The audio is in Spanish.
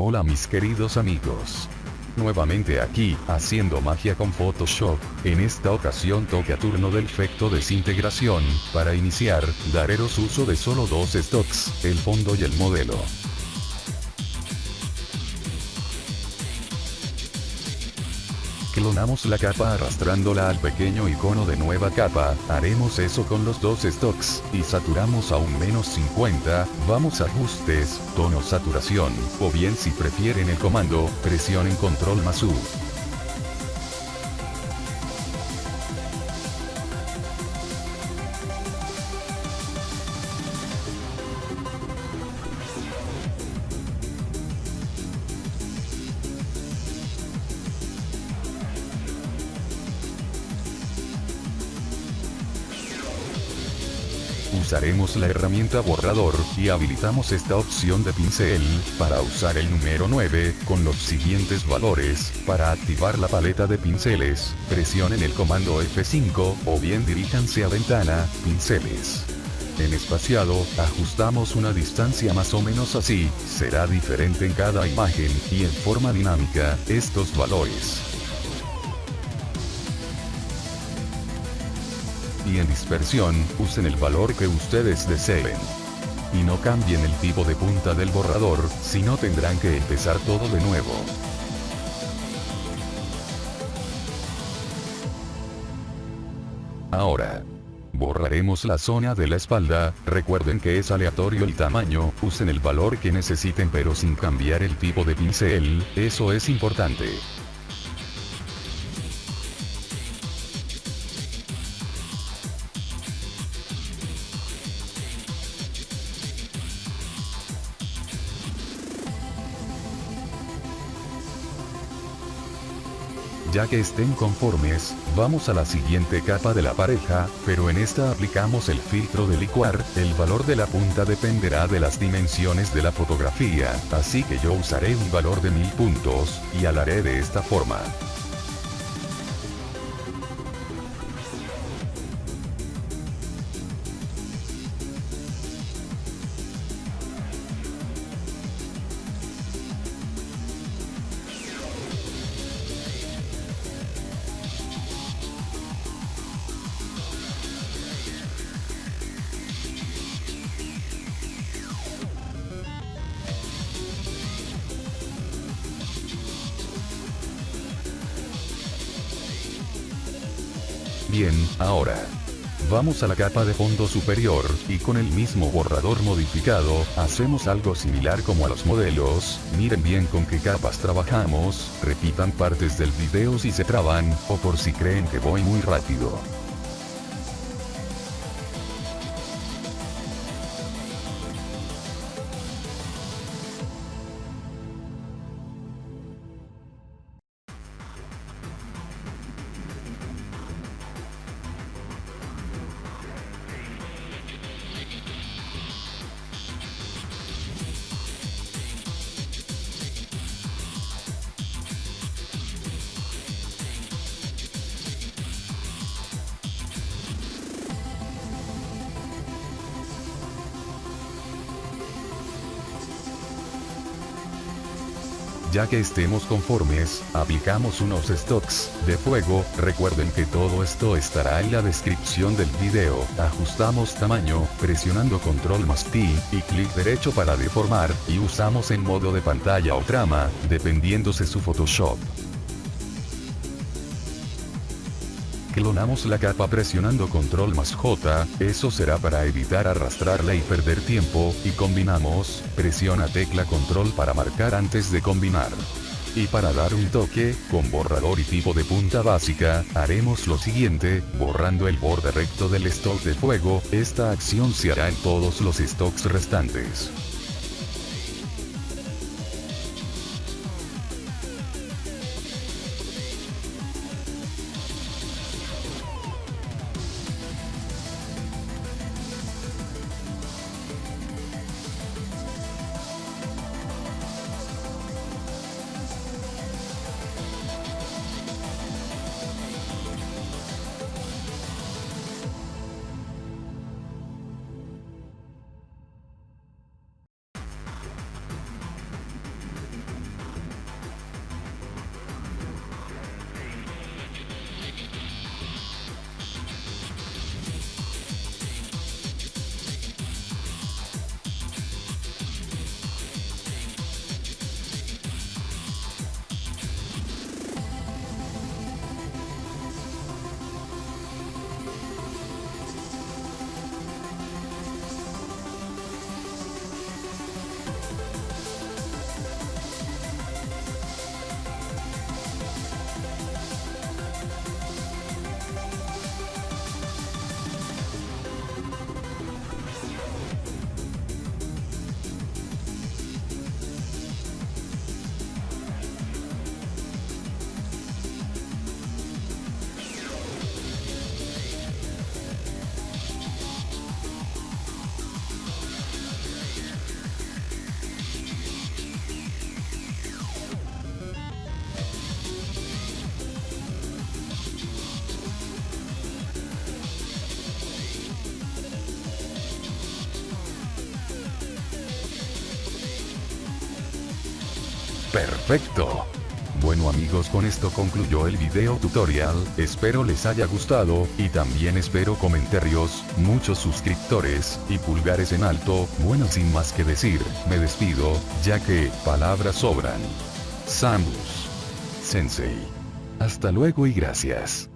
Hola mis queridos amigos. Nuevamente aquí, haciendo magia con Photoshop, en esta ocasión toca turno del efecto desintegración, para iniciar, dareros uso de solo dos stocks, el fondo y el modelo. Clonamos la capa arrastrándola al pequeño icono de nueva capa, haremos eso con los dos stocks, y saturamos a un menos 50, vamos a ajustes, tono saturación, o bien si prefieren el comando, presionen control más U. Usaremos la herramienta borrador, y habilitamos esta opción de pincel, para usar el número 9, con los siguientes valores, para activar la paleta de pinceles, presionen el comando F5, o bien diríjanse a ventana, pinceles. En espaciado, ajustamos una distancia más o menos así, será diferente en cada imagen, y en forma dinámica, estos valores. Y en dispersión, usen el valor que ustedes deseen. Y no cambien el tipo de punta del borrador, si no tendrán que empezar todo de nuevo. Ahora, borraremos la zona de la espalda, recuerden que es aleatorio el tamaño, usen el valor que necesiten pero sin cambiar el tipo de pincel, eso es importante. Ya que estén conformes, vamos a la siguiente capa de la pareja, pero en esta aplicamos el filtro de licuar, el valor de la punta dependerá de las dimensiones de la fotografía, así que yo usaré un valor de 1000 puntos, y haré de esta forma. Bien, ahora. Vamos a la capa de fondo superior, y con el mismo borrador modificado, hacemos algo similar como a los modelos, miren bien con qué capas trabajamos, repitan partes del video si se traban, o por si creen que voy muy rápido. Ya que estemos conformes, aplicamos unos stocks de fuego, recuerden que todo esto estará en la descripción del video, ajustamos tamaño, presionando control más T, y clic derecho para deformar, y usamos en modo de pantalla o trama, dependiéndose su Photoshop. Clonamos la capa presionando control más J, eso será para evitar arrastrarla y perder tiempo, y combinamos, presiona tecla control para marcar antes de combinar. Y para dar un toque, con borrador y tipo de punta básica, haremos lo siguiente, borrando el borde recto del stock de fuego, esta acción se hará en todos los stocks restantes. Perfecto. Bueno amigos con esto concluyó el video tutorial, espero les haya gustado, y también espero comentarios, muchos suscriptores, y pulgares en alto, bueno sin más que decir, me despido, ya que, palabras sobran. Samus. Sensei. Hasta luego y gracias.